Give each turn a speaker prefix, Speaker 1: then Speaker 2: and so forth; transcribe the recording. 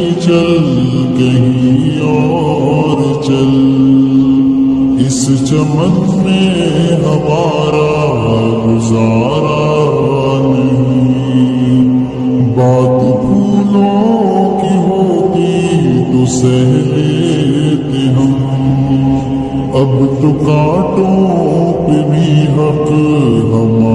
Speaker 1: چل کہیں اور چل۔ اس چمن میں ہمارا گزارا نہیں۔ بات پھولوں کی ہوتی تو سہ لیتے ہم۔ اب تو کاٹوں پہ بھی حق ہمارا